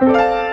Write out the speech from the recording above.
Música